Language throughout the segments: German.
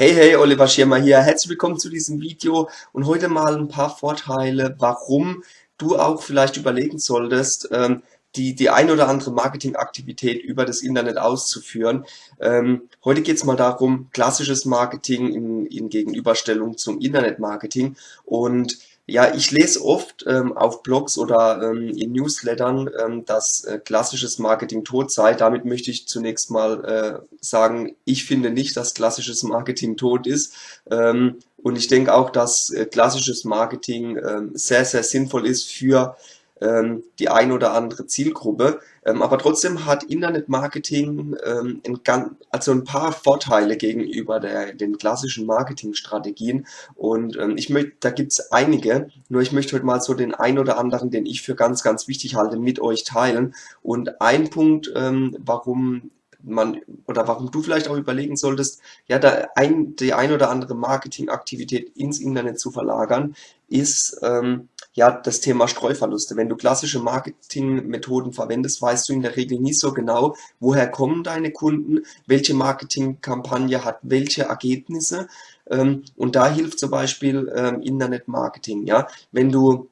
Hey, hey, Oliver Schirmer hier. Herzlich willkommen zu diesem Video und heute mal ein paar Vorteile, warum du auch vielleicht überlegen solltest, ähm, die, die ein oder andere Marketingaktivität über das Internet auszuführen. Ähm, heute geht es mal darum, klassisches Marketing in, in Gegenüberstellung zum Internetmarketing und ja, ich lese oft ähm, auf Blogs oder ähm, in Newslettern, ähm, dass äh, klassisches Marketing tot sei. Damit möchte ich zunächst mal äh, sagen, ich finde nicht, dass klassisches Marketing tot ist. Ähm, und ich denke auch, dass äh, klassisches Marketing ähm, sehr, sehr sinnvoll ist für ähm, die ein oder andere Zielgruppe. Ähm, aber trotzdem hat Internetmarketing ähm, also ein paar Vorteile gegenüber der, den klassischen Marketingstrategien. Und ähm, ich möchte, da gibt's einige, nur ich möchte heute mal so den ein oder anderen, den ich für ganz, ganz wichtig halte, mit euch teilen. Und ein Punkt, ähm, warum man oder warum du vielleicht auch überlegen solltest, ja, da ein, die ein oder andere Marketingaktivität ins Internet zu verlagern, ist ähm, ja das Thema Streuverluste. Wenn du klassische Marketingmethoden verwendest, weißt du in der Regel nie so genau, woher kommen deine Kunden, welche Marketingkampagne hat welche Ergebnisse. Ähm, und da hilft zum Beispiel ähm, Internetmarketing. Ja, wenn du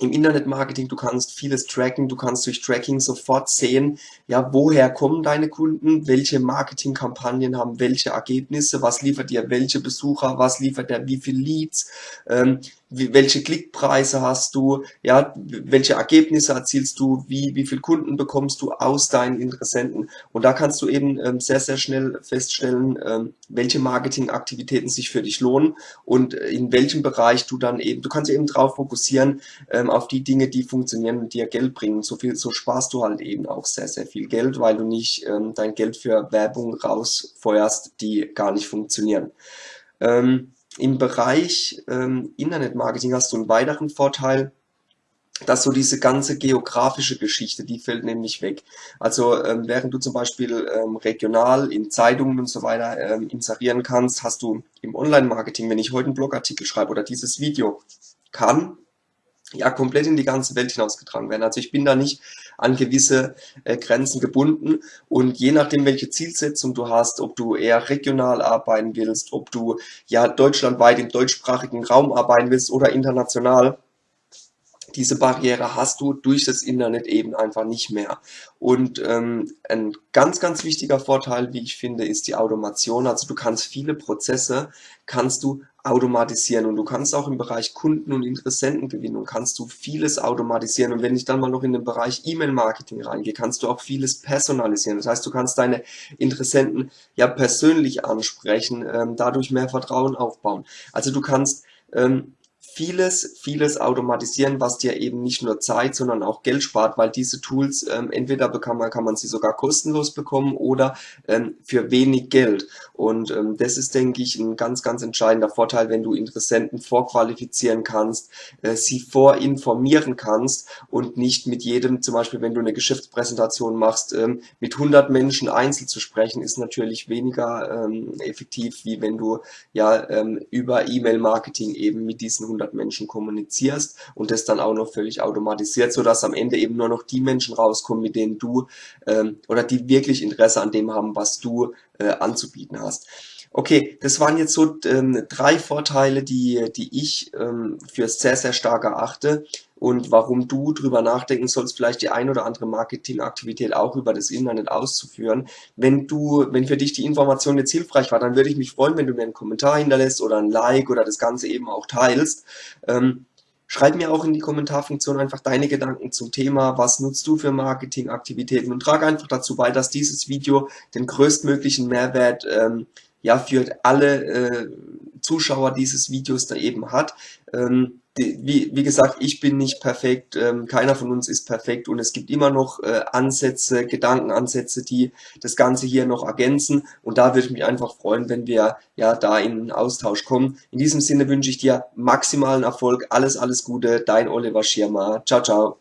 im Internetmarketing, du kannst vieles tracken, du kannst durch Tracking sofort sehen, ja, woher kommen deine Kunden, welche Marketingkampagnen haben welche Ergebnisse, was liefert dir welche Besucher, was liefert der wie viel Leads, ähm, wie, welche Klickpreise hast du, ja, welche Ergebnisse erzielst du, wie, wie viel Kunden bekommst du aus deinen Interessenten. Und da kannst du eben ähm, sehr, sehr schnell feststellen, ähm, welche Marketingaktivitäten sich für dich lohnen und in welchem Bereich du dann eben, du kannst eben drauf fokussieren, ähm, auf die Dinge, die funktionieren und dir Geld bringen. So viel, so sparst du halt eben auch sehr, sehr viel Geld, weil du nicht ähm, dein Geld für Werbung rausfeuerst, die gar nicht funktionieren. Ähm, im Bereich ähm, Internetmarketing hast du einen weiteren Vorteil, dass so diese ganze geografische Geschichte, die fällt nämlich weg. Also ähm, während du zum Beispiel ähm, regional in Zeitungen und so weiter ähm, inserieren kannst, hast du im Online-Marketing, wenn ich heute einen Blogartikel schreibe oder dieses Video, kann ja komplett in die ganze Welt hinausgetragen werden. Also ich bin da nicht an gewisse äh, Grenzen gebunden. Und je nachdem, welche Zielsetzung du hast, ob du eher regional arbeiten willst, ob du ja deutschlandweit im deutschsprachigen Raum arbeiten willst oder international, diese Barriere hast du durch das Internet eben einfach nicht mehr. Und ähm, ein ganz, ganz wichtiger Vorteil, wie ich finde, ist die Automation. Also du kannst viele Prozesse, kannst du automatisieren und du kannst auch im Bereich Kunden- und Interessentengewinnung kannst du vieles automatisieren und wenn ich dann mal noch in den Bereich E-Mail-Marketing reingehe, kannst du auch vieles personalisieren. Das heißt, du kannst deine Interessenten ja persönlich ansprechen, ähm, dadurch mehr Vertrauen aufbauen. Also du kannst ähm, vieles, vieles automatisieren, was dir eben nicht nur Zeit, sondern auch Geld spart, weil diese Tools ähm, entweder kann man, kann man sie sogar kostenlos bekommen oder ähm, für wenig Geld. Und ähm, das ist, denke ich, ein ganz, ganz entscheidender Vorteil, wenn du Interessenten vorqualifizieren kannst, äh, sie vorinformieren kannst und nicht mit jedem, zum Beispiel wenn du eine Geschäftspräsentation machst, ähm, mit 100 Menschen einzeln zu sprechen, ist natürlich weniger ähm, effektiv, wie wenn du ja ähm, über E-Mail-Marketing eben mit diesen 100 100 Menschen kommunizierst und das dann auch noch völlig automatisiert, so dass am Ende eben nur noch die Menschen rauskommen, mit denen du ähm, oder die wirklich Interesse an dem haben, was du äh, anzubieten hast. Okay, das waren jetzt so ähm, drei Vorteile, die, die ich ähm, für sehr, sehr stark erachte und warum du drüber nachdenken sollst, vielleicht die ein oder andere Marketingaktivität auch über das Internet auszuführen. Wenn du, wenn für dich die Information jetzt hilfreich war, dann würde ich mich freuen, wenn du mir einen Kommentar hinterlässt oder ein Like oder das Ganze eben auch teilst. Ähm, Schreib mir auch in die Kommentarfunktion einfach deine Gedanken zum Thema, was nutzt du für Marketingaktivitäten und trage einfach dazu bei, dass dieses Video den größtmöglichen Mehrwert ähm, ja für alle äh, Zuschauer dieses Videos da eben hat. Ähm, wie, wie gesagt, ich bin nicht perfekt, ähm, keiner von uns ist perfekt und es gibt immer noch äh, Ansätze, Gedankenansätze, die das Ganze hier noch ergänzen und da würde ich mich einfach freuen, wenn wir ja da in einen Austausch kommen. In diesem Sinne wünsche ich dir maximalen Erfolg, alles, alles Gute, dein Oliver Schirmer. Ciao, ciao.